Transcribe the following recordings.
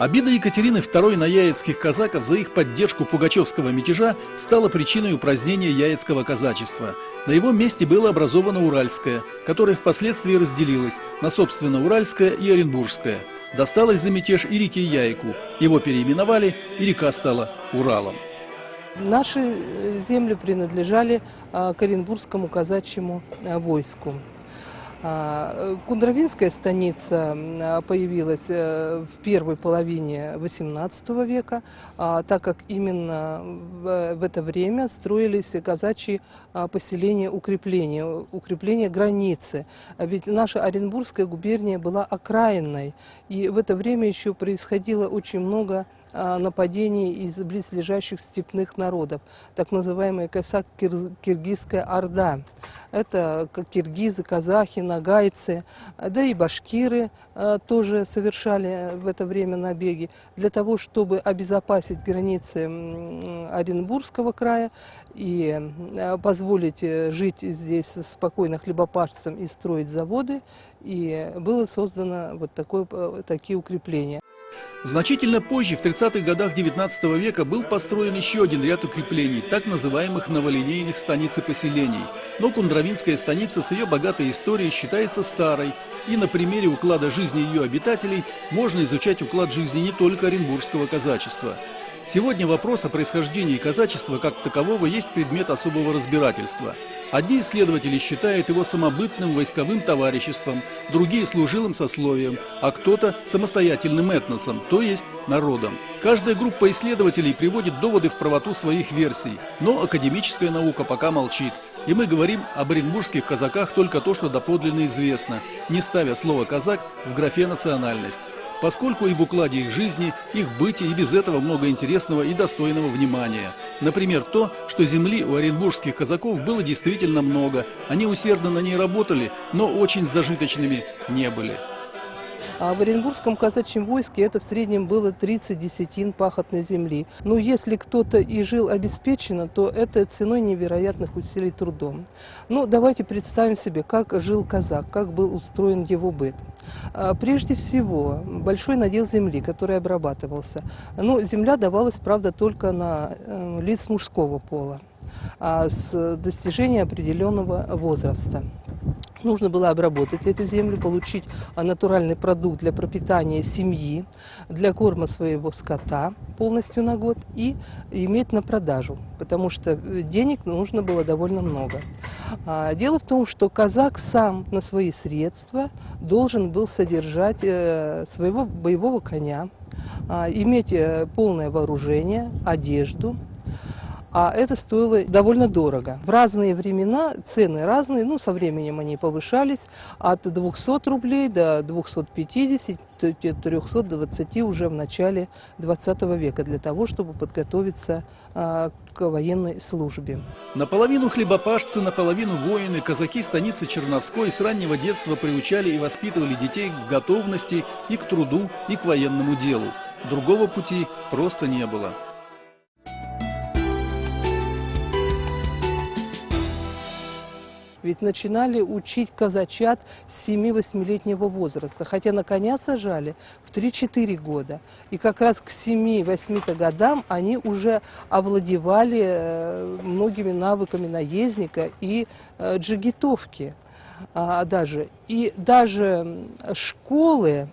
Обида Екатерины II на яицких казаков за их поддержку пугачевского мятежа стала причиной упразднения яицкого казачества. На его месте было образовано Уральское, которое впоследствии разделилось на собственно Уральское и Оренбургское. Досталось за мятеж и реке Яйку. Его переименовали, и река стала Уралом. Наши э, земли принадлежали а, к Оренбургскому казачьему а, войску. А, Кундравинская станица а, появилась э, в первой половине XVIII века, а, так как именно в это время строились казачьи поселения укрепления, укрепления границы. Ведь наша Оренбургская губерния была окраинной, и в это время еще происходило очень много нападений из близлежащих степных народов, так называемая Косак-Киргизская Орда. Это киргизы, казахи, нагайцы, да и башкиры э, тоже совершали в это время набеги для того, чтобы обезопасить границы Оренбургского края и э, позволить э, жить здесь спокойно хлебопашцам и строить заводы. И было создано вот такое, такие укрепления. Значительно позже, в 30-х годах 19 века, был построен еще один ряд укреплений, так называемых новолинейных станиц и поселений. Но Кундравинская станица с ее богатой историей считается старой, и на примере уклада жизни ее обитателей можно изучать уклад жизни не только оренбургского казачества. Сегодня вопрос о происхождении казачества как такового есть предмет особого разбирательства. Одни исследователи считают его самобытным войсковым товариществом, другие – служилым сословием, а кто-то – самостоятельным этносом, то есть народом. Каждая группа исследователей приводит доводы в правоту своих версий, но академическая наука пока молчит. И мы говорим об оренбургских казаках только то, что доподлинно известно, не ставя слово «казак» в графе «национальность» поскольку и в укладе их жизни, их бытия и без этого много интересного и достойного внимания. Например, то, что земли у оренбургских казаков было действительно много. Они усердно на ней работали, но очень зажиточными не были. А в Оренбургском казачьем войске это в среднем было 30 десятин пахотной земли. Но если кто-то и жил обеспеченно, то это ценой невероятных усилий трудом. Ну, давайте представим себе, как жил казак, как был устроен его быт. А, прежде всего, большой надел земли, который обрабатывался. Но земля давалась, правда, только на э, лиц мужского пола а с достижения определенного возраста нужно было обработать эту землю, получить натуральный продукт для пропитания семьи, для корма своего скота полностью на год и иметь на продажу, потому что денег нужно было довольно много. А, дело в том, что казак сам на свои средства должен был содержать э, своего боевого коня, а, иметь э, полное вооружение, одежду, а это стоило довольно дорого. В разные времена цены разные, ну, со временем они повышались от 200 рублей до 250, 320 уже в начале 20 века для того, чтобы подготовиться а, к военной службе. Наполовину хлебопашцы, наполовину воины, казаки станицы Черновской с раннего детства приучали и воспитывали детей к готовности и к труду, и к военному делу. Другого пути просто не было. Ведь начинали учить казачат с 7-8-летнего возраста, хотя на коня сажали в 3-4 года. И как раз к 7-8 годам они уже овладевали э, многими навыками наездника и э, джигитовки а, даже. И даже школы,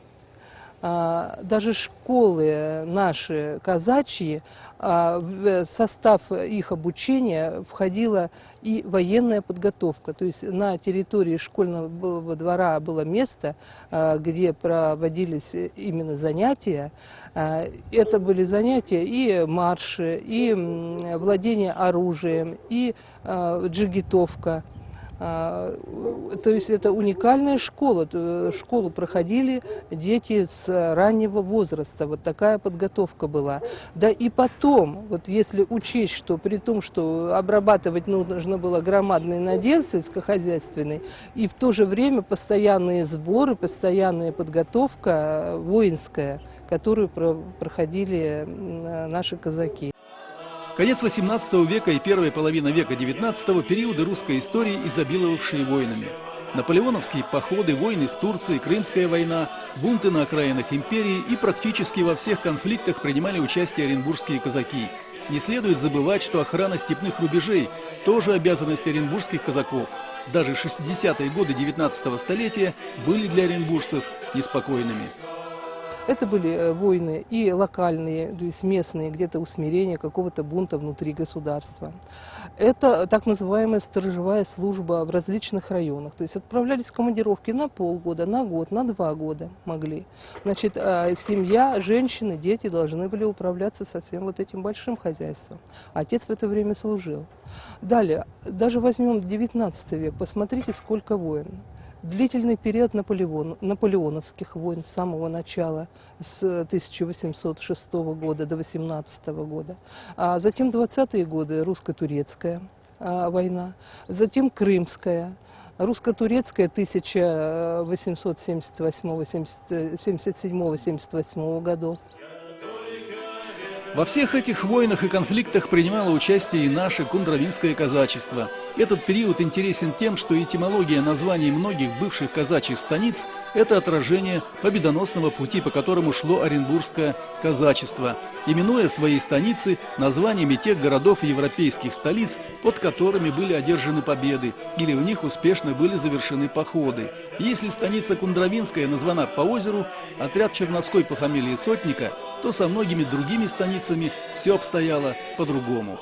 даже школы наши казачьи, а, в состав их обучения входила и военная подготовка. То есть на территории школьного двора было место, а, где проводились именно занятия. Это были занятия и марши, и владение оружием, и джигитовка. А, то есть это уникальная школа. Школу проходили дети с раннего возраста. Вот такая подготовка была. Да и потом, вот если учесть, что при том, что обрабатывать нужно было громадный надел сельскохозяйственный, и в то же время постоянные сборы, постоянная подготовка воинская, которую проходили наши казаки. Конец XVIII века и первая половина века XIX – периоды русской истории, изобиловавшие войнами. Наполеоновские походы, войны с Турцией, Крымская война, бунты на окраинах империи и практически во всех конфликтах принимали участие оренбургские казаки. Не следует забывать, что охрана степных рубежей – тоже обязанность оренбургских казаков. Даже 60-е годы 19 столетия были для оренбуржцев неспокойными. Это были э, войны и локальные, то есть местные, где-то усмирение какого-то бунта внутри государства. Это так называемая сторожевая служба в различных районах. То есть отправлялись в командировки на полгода, на год, на два года могли. Значит, э, семья, женщины, дети должны были управляться со всем вот этим большим хозяйством. Отец в это время служил. Далее, даже возьмем 19 век, посмотрите, сколько войн длительный период Наполеон, наполеоновских войн с самого начала, с 1806 года до 18 года. А затем 20-е годы русско-турецкая а, война, затем крымская, русско-турецкая 1878-77-78 годов. Во всех этих войнах и конфликтах принимало участие и наше кундравинское казачество. Этот период интересен тем, что этимология названий многих бывших казачьих станиц – это отражение победоносного пути, по которому шло Оренбургское казачество, именуя свои станицы названиями тех городов европейских столиц, под которыми были одержаны победы, или в них успешно были завершены походы. Если станица Кундравинская названа по озеру, отряд Черновской по фамилии Сотника, то со многими другими станицами все обстояло по-другому.